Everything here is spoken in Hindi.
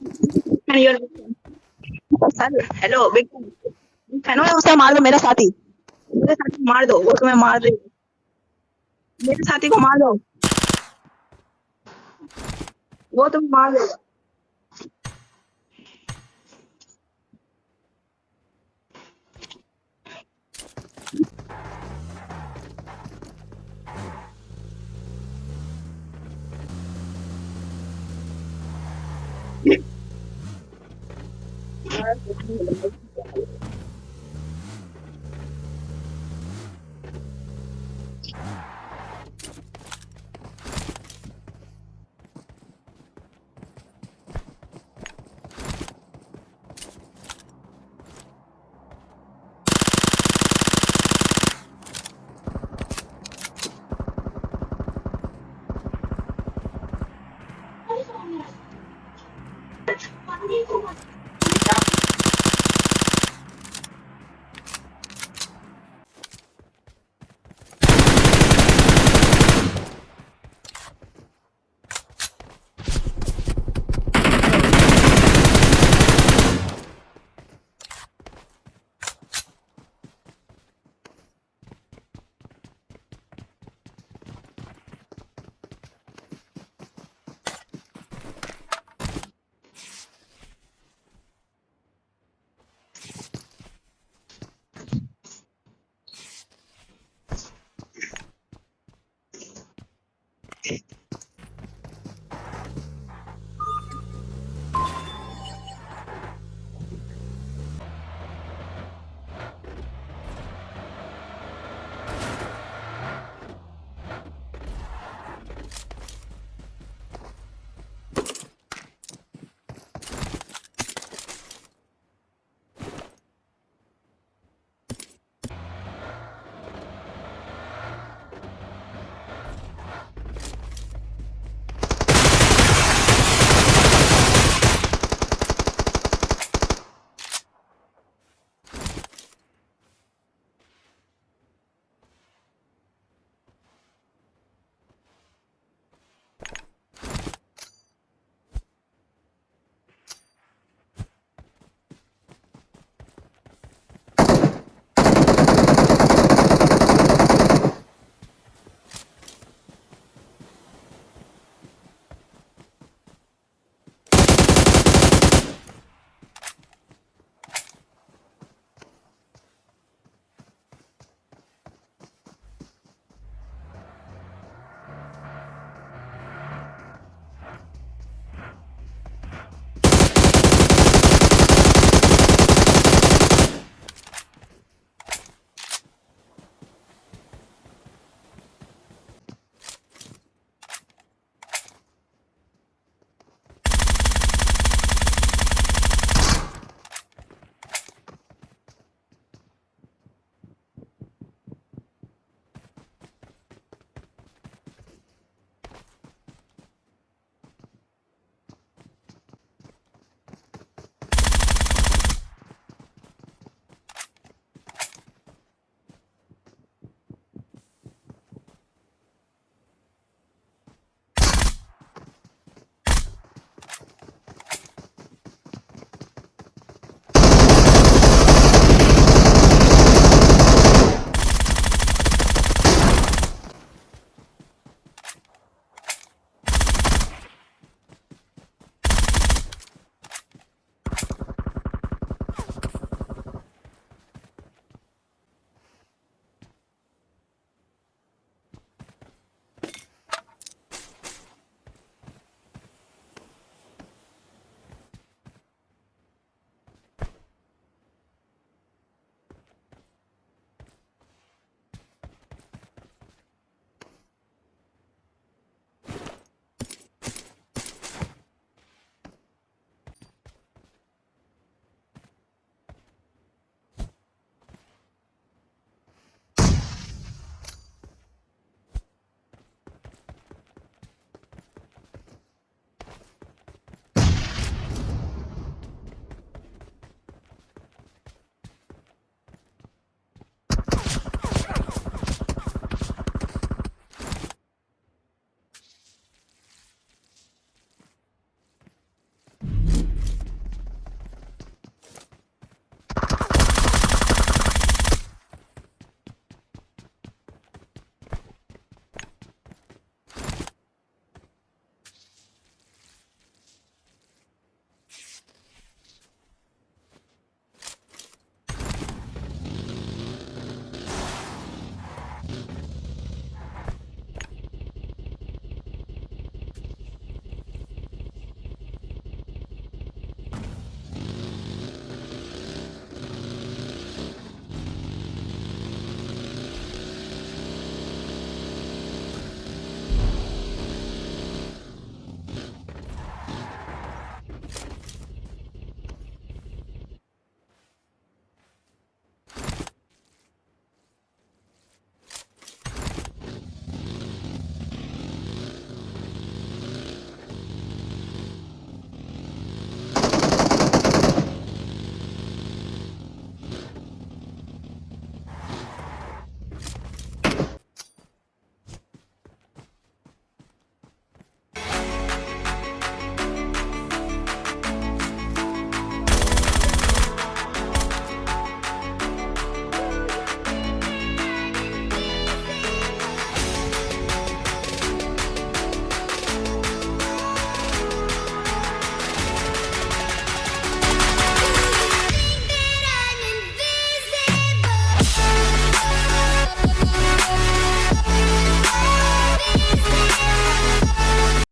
And you're hello big fan हो उसे मार दो मेरा साथी। मेरे साथी को मार दो वो तुम्हें मार दे मेरे साथी को मार दो। वो तुम मार देगा। Baju.